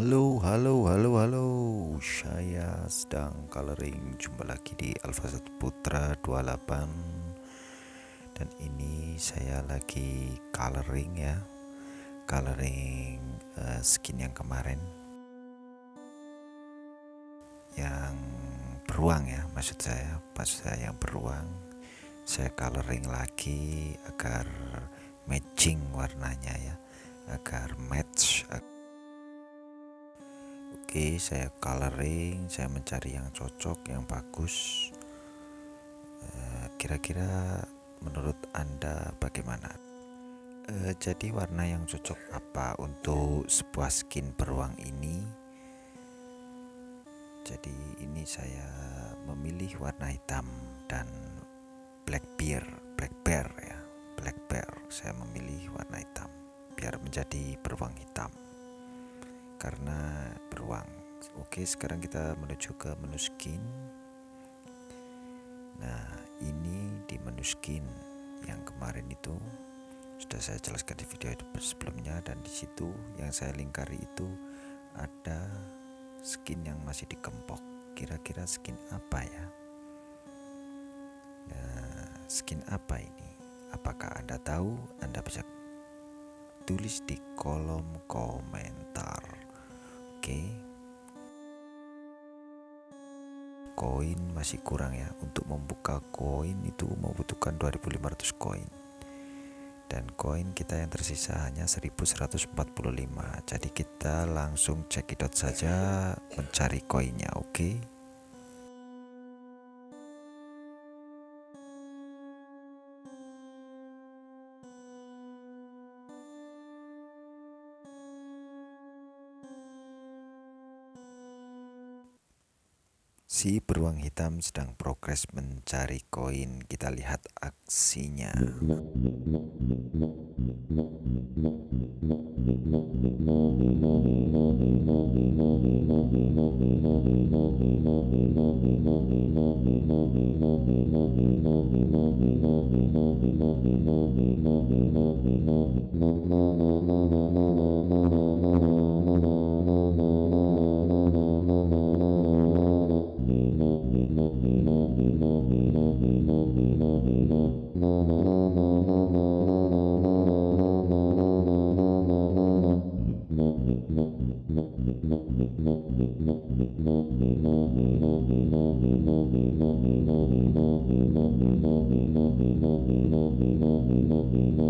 Halo, halo, halo, halo. Saya sedang coloring. Jumpa lagi di Alfa 1 Putra 28. Dan ini saya lagi coloring ya. Coloring uh, skin yang kemarin. Yang beruang ya, maksud saya. Maksud saya yang beruang. Saya coloring lagi agar matching warnanya ya. Agar match Oke saya coloring saya mencari yang cocok yang bagus. Eh, kira-kira menurut anda bagaimana? E, jadi warna yang cocok apa untuk sebuah skin beruang ini? Jadi ini saya memilih warna hitam dan black bear black bear ya black bear. Saya memilih warna hitam biar menjadi beruang hitam karena beruang. Oke sekarang kita menuju ke menu skin. Nah ini di menu skin yang kemarin itu sudah saya jelaskan di video sebelumnya dan di situ yang saya lingkari itu ada skin yang masih dikempok. Kira-kira skin apa ya? Nah skin apa ini? Apakah anda tahu? Anda bisa tulis di kolom komentar Oke. Koin masih kurang ya. Untuk membuka koin itu membutuhkan 2500 koin. Dan koin kita yang tersisa hanya 1145. Jadi kita langsung cekidot saja mencari koinnya, oke? Okay? Si beruang hitam sedang progres mencari koin. Kita lihat aksinya. Thank you.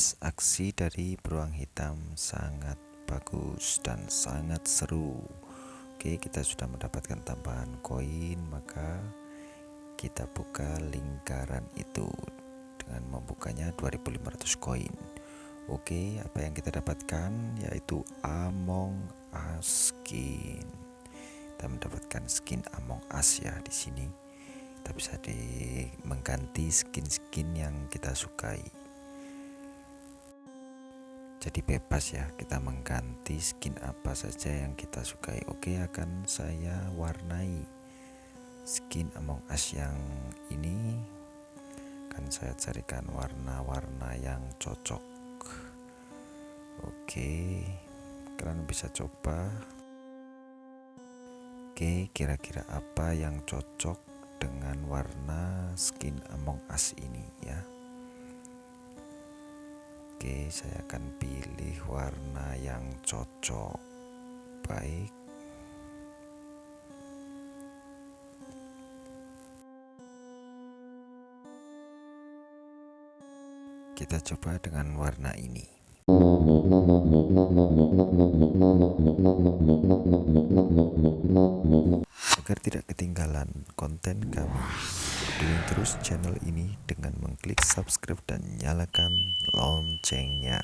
Aksi dari beruang hitam sangat bagus dan sangat seru. Oke, kita sudah mendapatkan tambahan koin, maka kita buka lingkaran itu dengan membukanya 2500 koin. Oke apa yang kita dapatkan? Yaitu Among Us skin. Kita mendapatkan skin Among Us ya di sini. Kita bisa di mengganti skin-skin yang kita sukai jadi bebas ya kita mengganti skin apa saja yang kita sukai. Oke akan saya warnai skin Among Us yang ini. Akan saya carikan warna-warna yang cocok. Oke kalian bisa coba. Oke kira-kira apa yang cocok dengan warna skin Among Us ini ya oke saya akan pilih warna yang cocok baik. Kita coba dengan warna ini agar tidak ketinggalan konten kami. Dukung terus channel ini dengan mengklik subscribe dan nyalakan loncengnya